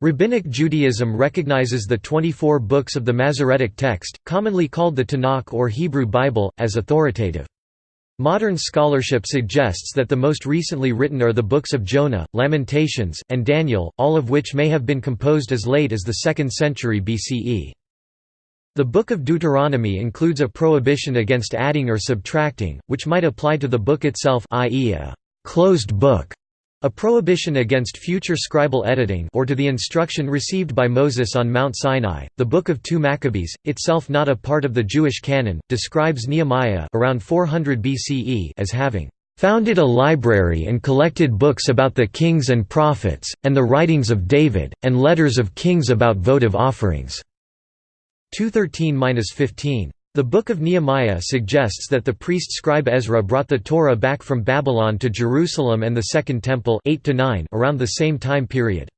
Rabbinic Judaism recognizes the 24 books of the Masoretic text, commonly called the Tanakh or Hebrew Bible, as authoritative. Modern scholarship suggests that the most recently written are the books of Jonah, Lamentations, and Daniel, all of which may have been composed as late as the 2nd century BCE. The Book of Deuteronomy includes a prohibition against adding or subtracting, which might apply to the book itself i.e. a «closed book», a prohibition against future scribal editing or to the instruction received by Moses on Mount Sinai. The Book of 2 Maccabees, itself not a part of the Jewish canon, describes Nehemiah around 400 BCE as having founded a library and collected books about the kings and prophets, and the writings of David, and letters of kings about votive offerings." 213–15. The Book of Nehemiah suggests that the priest-scribe Ezra brought the Torah back from Babylon to Jerusalem and the Second Temple 8 around the same time period.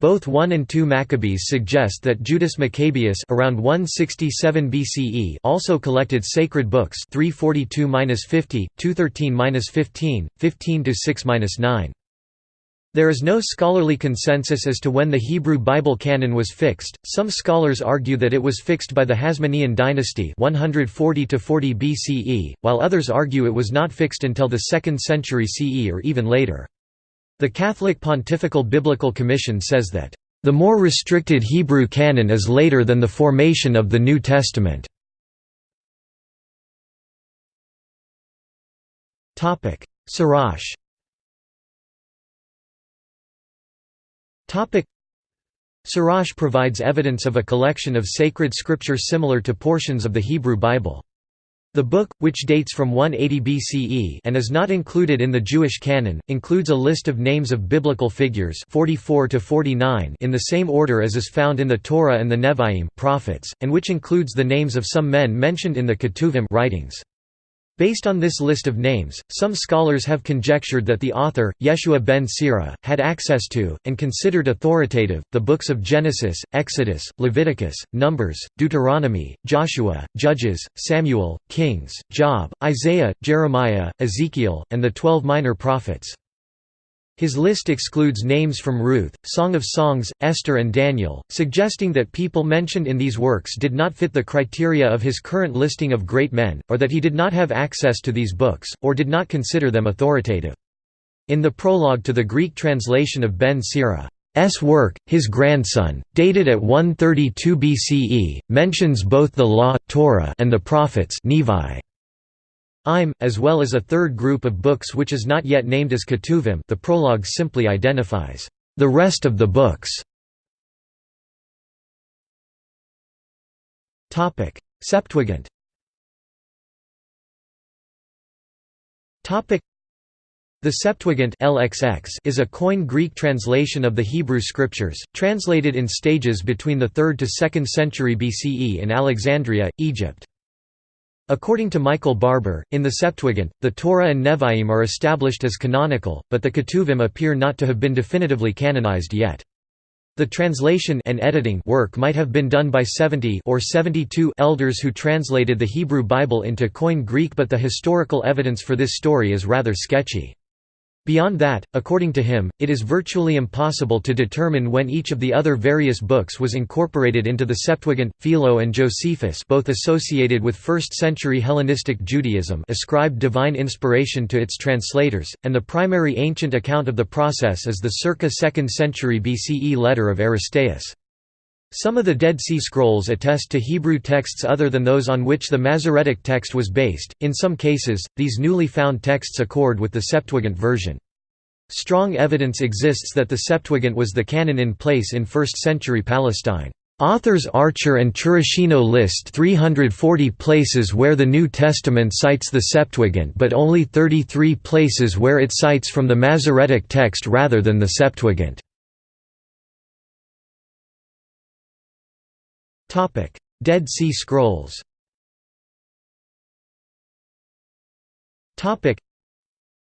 Both 1 and 2 Maccabees suggest that Judas Maccabeus around 167 BCE also collected sacred books 342-50, 213-15, 15-6-9. There is no scholarly consensus as to when the Hebrew Bible canon was fixed. Some scholars argue that it was fixed by the Hasmonean dynasty 140 to 40 BCE, while others argue it was not fixed until the 2nd century CE or even later. The Catholic Pontifical Biblical Commission says that the more restricted Hebrew canon is later than the formation of the New Testament. Topic: Sirach Sirach provides evidence of a collection of sacred scripture similar to portions of the Hebrew Bible. The book, which dates from 180 BCE and is not included in the Jewish canon, includes a list of names of biblical figures 44 to 49 in the same order as is found in the Torah and the Nevi'im prophets, and which includes the names of some men mentioned in the Ketuvim writings. Based on this list of names, some scholars have conjectured that the author, Yeshua ben Sira, had access to, and considered authoritative, the books of Genesis, Exodus, Leviticus, Numbers, Deuteronomy, Joshua, Judges, Samuel, Kings, Job, Isaiah, Jeremiah, Ezekiel, and the twelve minor prophets. His list excludes names from Ruth, Song of Songs, Esther and Daniel, suggesting that people mentioned in these works did not fit the criteria of his current listing of great men, or that he did not have access to these books, or did not consider them authoritative. In the prologue to the Greek translation of Ben Sira's work, his grandson, dated at 132 BCE, mentions both the Law Torah and the Prophets Nevi. Im, as well as a third group of books which is not yet named as Ketuvim the prologue simply identifies the rest of the books. Septuagint the Septuagint LXX is a Koine Greek translation of the Hebrew Scriptures, translated in stages between the 3rd to 2nd century BCE in Alexandria, Egypt. According to Michael Barber, in the Septuagint, the Torah and Nevi'im are established as canonical, but the Ketuvim appear not to have been definitively canonized yet. The translation and editing work might have been done by 70 or 72 elders who translated the Hebrew Bible into Koine Greek but the historical evidence for this story is rather sketchy. Beyond that, according to him, it is virtually impossible to determine when each of the other various books was incorporated into the Septuagint. Philo and Josephus, both associated with 1st-century Hellenistic Judaism, ascribed divine inspiration to its translators, and the primary ancient account of the process is the circa 2nd century BCE letter of Aristeas. Some of the Dead Sea Scrolls attest to Hebrew texts other than those on which the Masoretic text was based. In some cases, these newly found texts accord with the Septuagint version. Strong evidence exists that the Septuagint was the canon in place in 1st century Palestine. Authors Archer and Chirichigno list 340 places where the New Testament cites the Septuagint but only 33 places where it cites from the Masoretic text rather than the Septuagint. Dead Sea Scrolls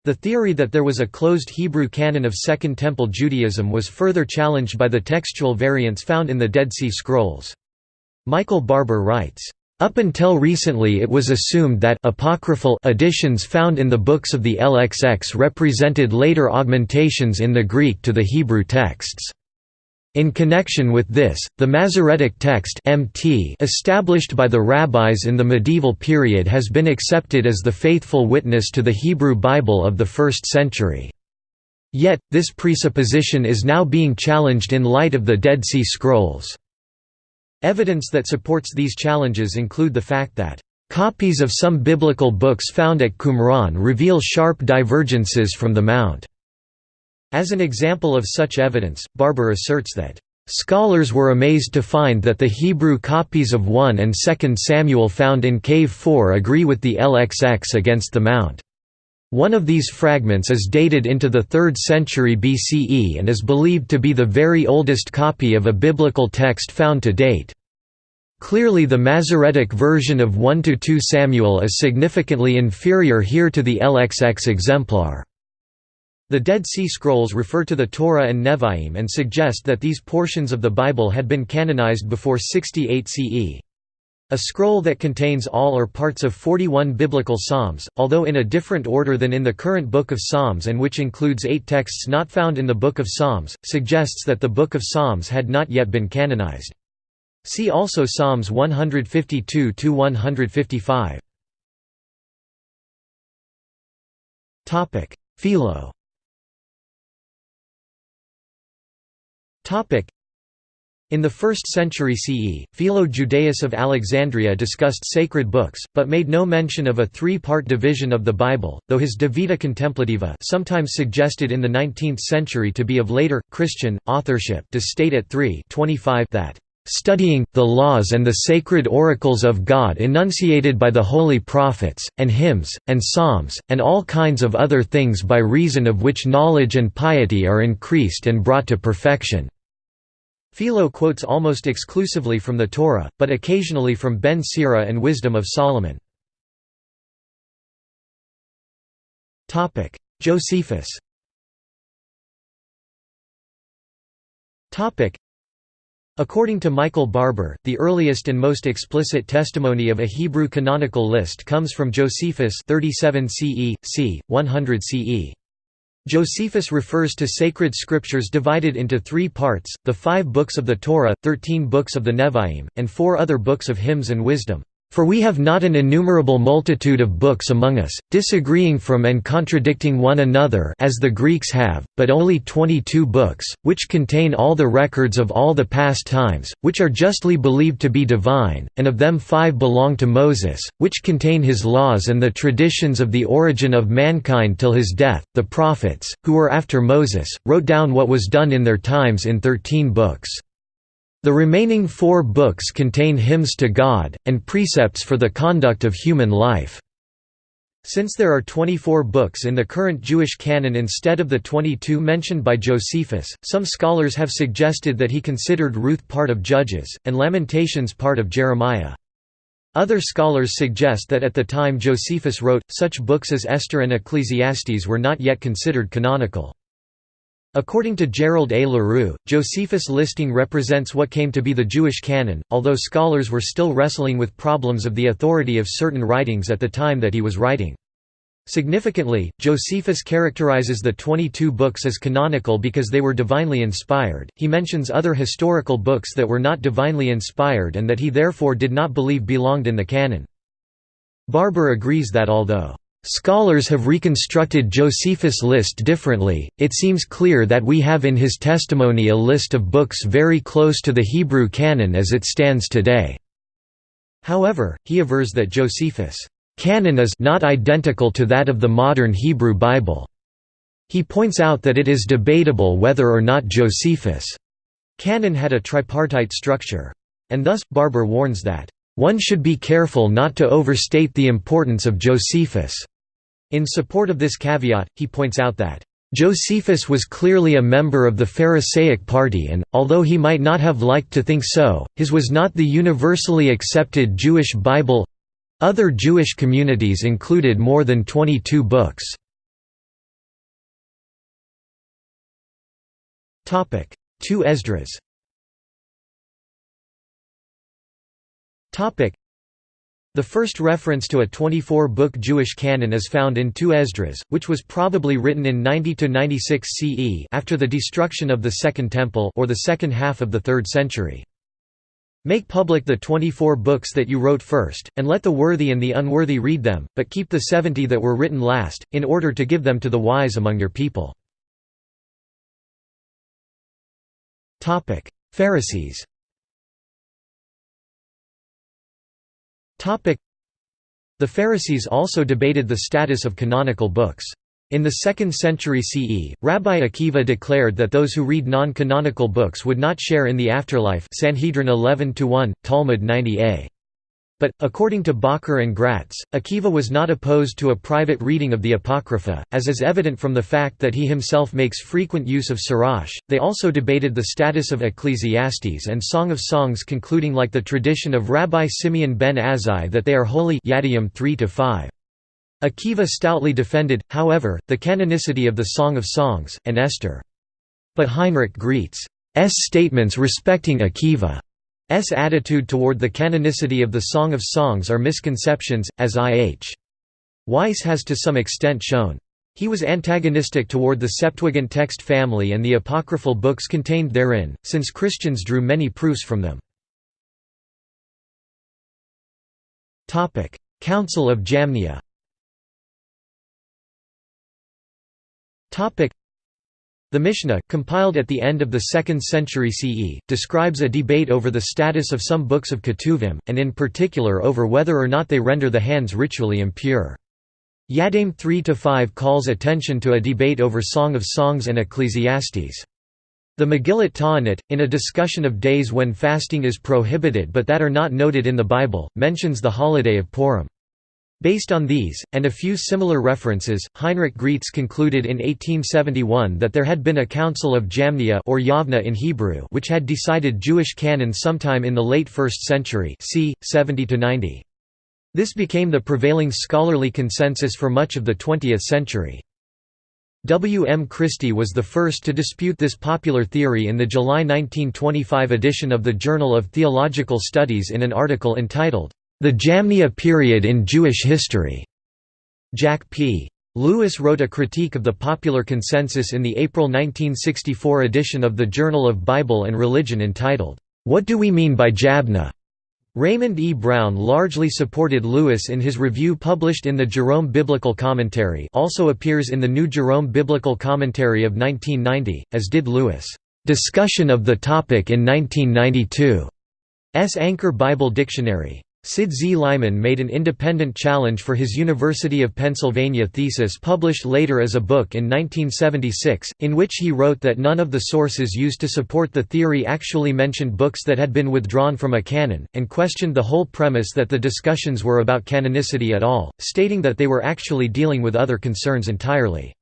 the theory that there was a closed Hebrew canon of Second Temple Judaism was further challenged by the textual variants found in the Dead Sea Scrolls. Michael Barber writes, up until recently it was assumed that apocryphal additions found in the books of the LXX represented later augmentations in the Greek to the Hebrew texts. In connection with this, the Masoretic text MT established by the rabbis in the medieval period has been accepted as the faithful witness to the Hebrew Bible of the 1st century. Yet, this presupposition is now being challenged in light of the Dead Sea Scrolls. Evidence that supports these challenges include the fact that Copies of some biblical books found at Qumran reveal sharp divergences from the Mount. As an example of such evidence, Barber asserts that, "...scholars were amazed to find that the Hebrew copies of 1 and 2 Samuel found in Cave 4 agree with the LXX against the Mount." One of these fragments is dated into the 3rd century BCE and is believed to be the very oldest copy of a biblical text found to date. Clearly the Masoretic version of 1–2 Samuel is significantly inferior here to the LXX exemplar. The Dead Sea Scrolls refer to the Torah and Nevi'im and suggest that these portions of the Bible had been canonized before 68 CE. A scroll that contains all or parts of 41 biblical psalms, although in a different order than in the current Book of Psalms and which includes eight texts not found in the Book of Psalms, suggests that the Book of Psalms had not yet been canonized. See also Psalms 152 to 155. Topic: Philo In the 1st century CE, Philo Judaeus of Alexandria discussed sacred books, but made no mention of a three-part division of the Bible, though his De Vita Contemplativa sometimes suggested in the 19th century to be of later, Christian, authorship does state at 3 that studying, the laws and the sacred oracles of God enunciated by the holy prophets, and hymns, and psalms, and all kinds of other things by reason of which knowledge and piety are increased and brought to perfection." Philo quotes almost exclusively from the Torah, but occasionally from Ben Sira and Wisdom of Solomon. Josephus According to Michael Barber, the earliest and most explicit testimony of a Hebrew canonical list comes from Josephus 37 CE, c. 100 CE. Josephus refers to sacred scriptures divided into three parts, the five books of the Torah, thirteen books of the Nevi'im, and four other books of hymns and wisdom. For we have not an innumerable multitude of books among us, disagreeing from and contradicting one another as the Greeks have, but only twenty-two books, which contain all the records of all the past times, which are justly believed to be divine, and of them five belong to Moses, which contain his laws and the traditions of the origin of mankind till his death. The prophets, who were after Moses, wrote down what was done in their times in thirteen books. The remaining four books contain hymns to God, and precepts for the conduct of human life. Since there are 24 books in the current Jewish canon instead of the 22 mentioned by Josephus, some scholars have suggested that he considered Ruth part of Judges, and Lamentations part of Jeremiah. Other scholars suggest that at the time Josephus wrote, such books as Esther and Ecclesiastes were not yet considered canonical. According to Gerald A. LaRue, Josephus' listing represents what came to be the Jewish canon, although scholars were still wrestling with problems of the authority of certain writings at the time that he was writing. Significantly, Josephus characterizes the 22 books as canonical because they were divinely inspired. He mentions other historical books that were not divinely inspired and that he therefore did not believe belonged in the canon. Barber agrees that although Scholars have reconstructed Josephus' list differently, it seems clear that we have in his testimony a list of books very close to the Hebrew canon as it stands today. However, he avers that Josephus' canon is not identical to that of the modern Hebrew Bible. He points out that it is debatable whether or not Josephus' canon had a tripartite structure. And thus, Barber warns that one should be careful not to overstate the importance of Josephus. In support of this caveat, he points out that Josephus was clearly a member of the Pharisaic party and, although he might not have liked to think so, his was not the universally accepted Jewish Bible. Other Jewish communities included more than 22 books. Two Esdras The first reference to a 24-book Jewish canon is found in 2 Esdras, which was probably written in 90–96 CE after the destruction of the Second Temple or the second half of the 3rd century. Make public the 24 books that you wrote first, and let the worthy and the unworthy read them, but keep the 70 that were written last, in order to give them to the wise among your people. Pharisees The Pharisees also debated the status of canonical books. In the 2nd century CE, Rabbi Akiva declared that those who read non-canonical books would not share in the afterlife Sanhedrin 11-1, Talmud 90a. But, according to Bacher and Gratz, Akiva was not opposed to a private reading of the Apocrypha, as is evident from the fact that he himself makes frequent use of Sirach. They also debated the status of Ecclesiastes and Song of Songs, concluding like the tradition of Rabbi Simeon ben Azai that they are holy. Yadayim 3 5. Akiva stoutly defended, however, the canonicity of the Song of Songs, and Esther. But Heinrich Graetz's statements respecting Akiva S attitude toward the canonicity of the Song of Songs are misconceptions, as I.H. Weiss has to some extent shown. He was antagonistic toward the Septuagint text family and the apocryphal books contained therein, since Christians drew many proofs from them. Council of Jamnia the Mishnah, compiled at the end of the 2nd century CE, describes a debate over the status of some books of Ketuvim, and in particular over whether or not they render the hands ritually impure. Yadayim 3–5 calls attention to a debate over Song of Songs and Ecclesiastes. The Megillat Ta'anit, in a discussion of days when fasting is prohibited but that are not noted in the Bible, mentions the holiday of Purim. Based on these, and a few similar references, Heinrich Graetz concluded in 1871 that there had been a Council of Jamnia or Yavna in Hebrew which had decided Jewish canon sometime in the late 1st century c. 70–90. This became the prevailing scholarly consensus for much of the 20th century. W. M. Christie was the first to dispute this popular theory in the July 1925 edition of the Journal of Theological Studies in an article entitled, the Jamnia Period in Jewish History. Jack P. Lewis wrote a critique of the popular consensus in the April 1964 edition of the Journal of Bible and Religion entitled, What Do We Mean by Jabneh? Raymond E. Brown largely supported Lewis in his review published in the Jerome Biblical Commentary also appears in the New Jerome Biblical Commentary of 1990, as did Lewis' discussion of the topic in 1992's Anchor Bible Dictionary. Sid Z. Leiman made an independent challenge for his University of Pennsylvania thesis published later as a book in 1976, in which he wrote that none of the sources used to support the theory actually mentioned books that had been withdrawn from a canon, and questioned the whole premise that the discussions were about canonicity at all, stating that they were actually dealing with other concerns entirely.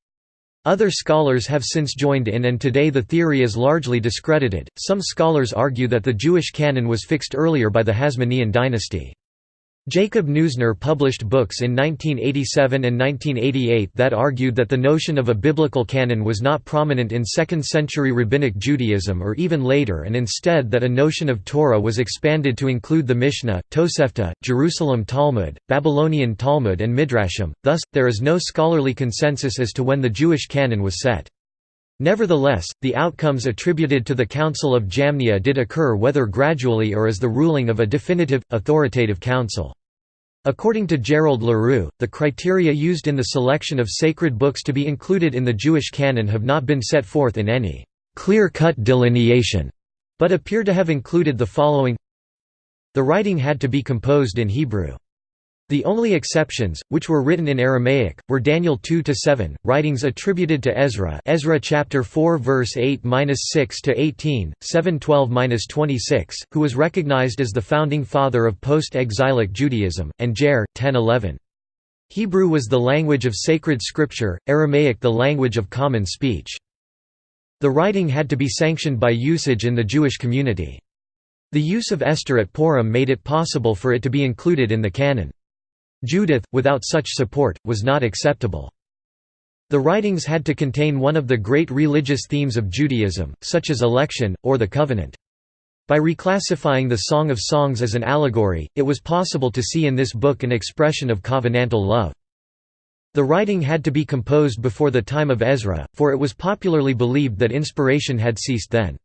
Other scholars have since joined in and today the theory is largely discredited. Some scholars argue that the Jewish canon was fixed earlier by the Hasmonean dynasty. Jacob Neusner published books in 1987 and 1988 that argued that the notion of a biblical canon was not prominent in 2nd century Rabbinic Judaism or even later and instead that a notion of Torah was expanded to include the Mishnah, Tosefta, Jerusalem Talmud, Babylonian Talmud and Midrashim, thus, there is no scholarly consensus as to when the Jewish canon was set. Nevertheless, the outcomes attributed to the Council of Jamnia did occur whether gradually or as the ruling of a definitive, authoritative council. According to Gerald LaRue, the criteria used in the selection of sacred books to be included in the Jewish canon have not been set forth in any clear-cut delineation, but appear to have included the following The writing had to be composed in Hebrew. The only exceptions, which were written in Aramaic, were Daniel 2–7, writings attributed to Ezra Ezra chapter 4 verse 8–6 to 18, 7–12–26, who was recognized as the founding father of post-exilic Judaism, and Jer 10–11. Hebrew was the language of sacred scripture, Aramaic the language of common speech. The writing had to be sanctioned by usage in the Jewish community. The use of Esther at Purim made it possible for it to be included in the canon. Judith, without such support, was not acceptable. The writings had to contain one of the great religious themes of Judaism, such as election, or the covenant. By reclassifying the Song of Songs as an allegory, it was possible to see in this book an expression of covenantal love. The writing had to be composed before the time of Ezra, for it was popularly believed that inspiration had ceased then.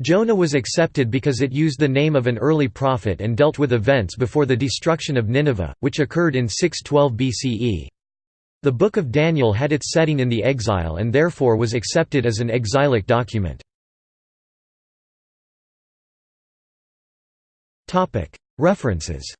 Jonah was accepted because it used the name of an early prophet and dealt with events before the destruction of Nineveh, which occurred in 612 BCE. The Book of Daniel had its setting in the exile and therefore was accepted as an exilic document. References